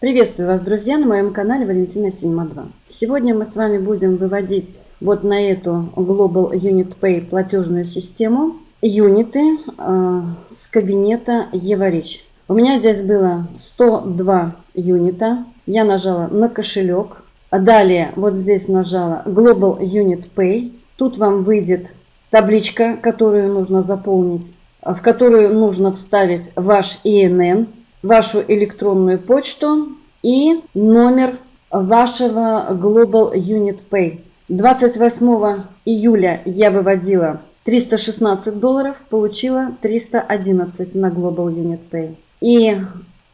Приветствую вас, друзья, на моем канале Валентина Синема 2. Сегодня мы с вами будем выводить вот на эту Global Unit Pay платежную систему юниты э, с кабинета Еварич. У меня здесь было 102 юнита. Я нажала на кошелек. Далее вот здесь нажала Global Unit Pay. Тут вам выйдет табличка, которую нужно заполнить, в которую нужно вставить ваш ИНН вашу электронную почту и номер вашего Global Unit Pay. 28 июля я выводила 316 долларов, получила 311 на Global Unit Pay. И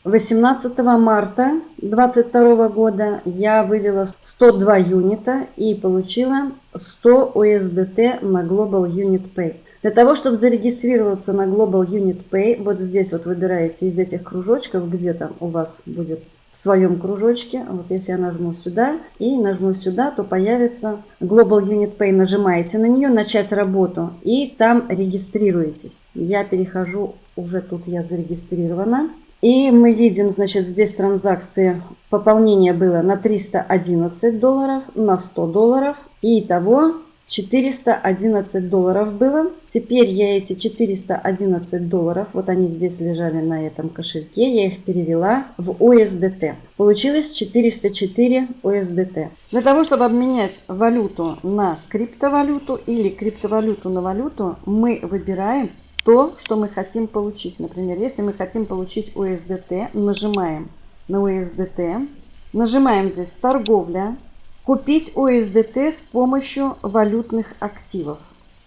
18 марта 2022 года я вывела 102 юнита и получила 100 USDT на Global Unit Pay. Для того, чтобы зарегистрироваться на Global Unit Pay, вот здесь вот выбираете из этих кружочков, где там у вас будет в своем кружочке. Вот если я нажму сюда и нажму сюда, то появится Global Unit Pay. Нажимаете на нее, начать работу и там регистрируетесь. Я перехожу, уже тут я зарегистрирована. И мы видим, значит, здесь транзакции пополнение было на 311 долларов, на 100 долларов. И итого 411 долларов было. Теперь я эти 411 долларов, вот они здесь лежали на этом кошельке, я их перевела в USDT. Получилось 404 USDT. Для того, чтобы обменять валюту на криптовалюту или криптовалюту на валюту, мы выбираем то, что мы хотим получить. Например, если мы хотим получить USDT, нажимаем на USDT, нажимаем здесь торговля, Купить USDT с помощью валютных активов.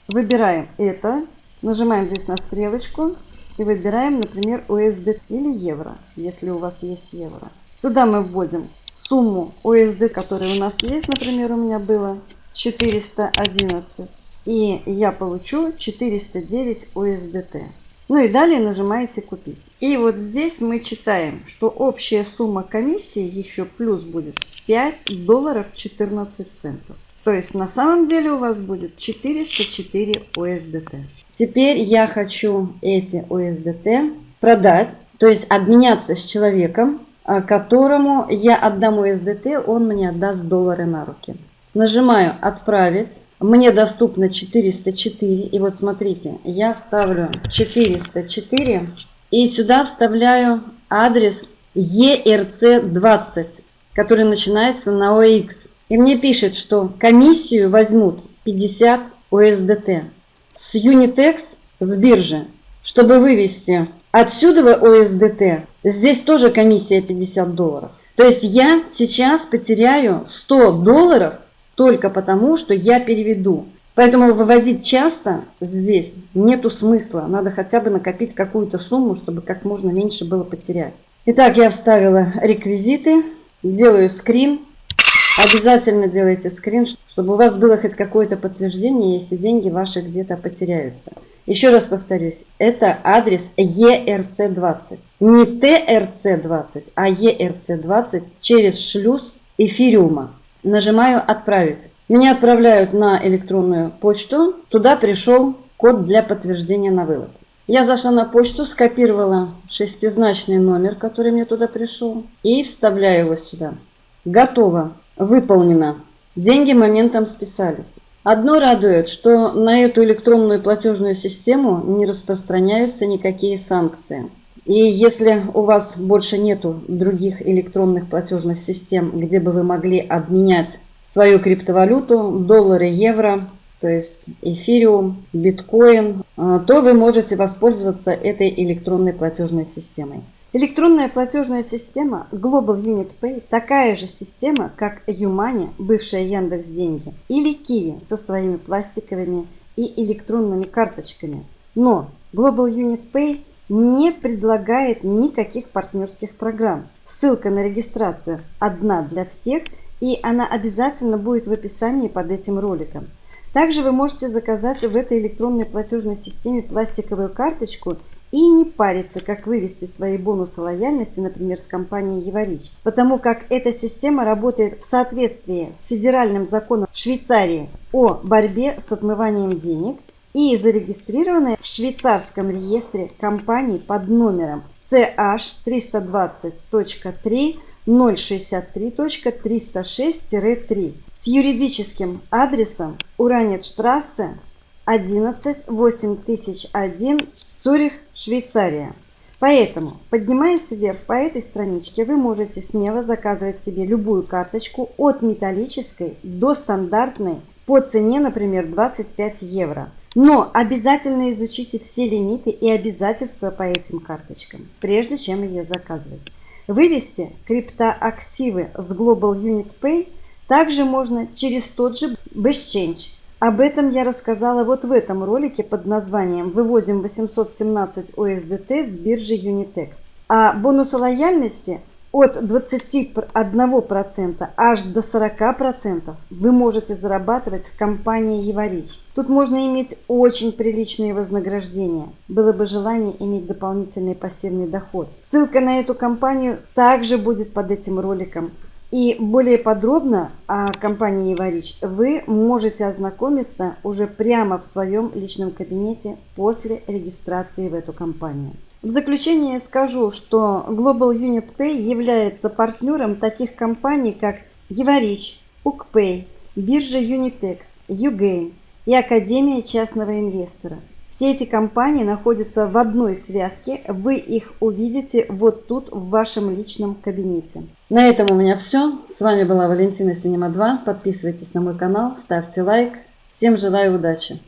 Выбираем это, нажимаем здесь на стрелочку и выбираем, например, USD или евро, если у вас есть евро. Сюда мы вводим сумму USD, которая у нас есть, например, у меня было 411. И я получу 409 USDT. Ну и далее нажимаете «Купить». И вот здесь мы читаем, что общая сумма комиссии еще плюс будет 5 долларов 14 центов. То есть на самом деле у вас будет 404 USDT. Теперь я хочу эти USDT продать, то есть обменяться с человеком, а, которому я отдам USDT, он мне отдаст доллары на руки. Нажимаю «Отправить». Мне доступно 404. И вот смотрите, я ставлю 404 и сюда вставляю адрес ERC20, который начинается на OX. И мне пишет, что комиссию возьмут 50 USDT с Unitex, с биржи, чтобы вывести отсюда USDT. Здесь тоже комиссия 50 долларов. То есть я сейчас потеряю 100 долларов только потому, что я переведу. Поэтому выводить часто здесь нету смысла. Надо хотя бы накопить какую-то сумму, чтобы как можно меньше было потерять. Итак, я вставила реквизиты, делаю скрин. Обязательно делайте скрин, чтобы у вас было хоть какое-то подтверждение, если деньги ваши где-то потеряются. Еще раз повторюсь, это адрес ERC20. Не TRC20, а ERC20 через шлюз эфириума. Нажимаю «Отправить». Меня отправляют на электронную почту. Туда пришел код для подтверждения на вывод. Я зашла на почту, скопировала шестизначный номер, который мне туда пришел, и вставляю его сюда. Готово. Выполнено. Деньги моментом списались. Одно радует, что на эту электронную платежную систему не распространяются никакие санкции. И если у вас больше нету других электронных платежных систем, где бы вы могли обменять свою криптовалюту, доллары, евро, то есть эфириум, биткоин, а, то вы можете воспользоваться этой электронной платежной системой. Электронная платежная система Global Unit Pay такая же система, как Юмани, бывшая Яндекс Деньги, или Kiwi со своими пластиковыми и электронными карточками. Но Global Unit Pay не предлагает никаких партнерских программ. Ссылка на регистрацию одна для всех, и она обязательно будет в описании под этим роликом. Также вы можете заказать в этой электронной платежной системе пластиковую карточку и не париться, как вывести свои бонусы лояльности, например, с компанией Еварич, потому как эта система работает в соответствии с федеральным законом Швейцарии о борьбе с отмыванием денег и зарегистрированы в швейцарском реестре компаний под номером CH320.3 063.306-3 с юридическим адресом Уранецштрассе 11 8001 Цюрих, Швейцария. Поэтому, поднимаясь вверх по этой страничке, вы можете смело заказывать себе любую карточку от металлической до стандартной по цене, например, 25 евро. Но обязательно изучите все лимиты и обязательства по этим карточкам, прежде чем ее заказывать. Вывести криптоактивы с Global Unit Pay также можно через тот же BestChange. Об этом я рассказала вот в этом ролике под названием «Выводим 817 USDT с биржи Unitex». А бонусы лояльности от 21% аж до 40% вы можете зарабатывать в компании Еварич. Тут можно иметь очень приличные вознаграждения. Было бы желание иметь дополнительный пассивный доход. Ссылка на эту компанию также будет под этим роликом. И более подробно о компании Еварич вы можете ознакомиться уже прямо в своем личном кабинете после регистрации в эту компанию. В заключение скажу, что Global Unit Pay является партнером таких компаний, как Еварич, UkPay, биржа Unitex, Ugain и Академия частного инвестора. Все эти компании находятся в одной связке, вы их увидите вот тут в вашем личном кабинете. На этом у меня все. С вами была Валентина Синема 2. Подписывайтесь на мой канал, ставьте лайк. Всем желаю удачи!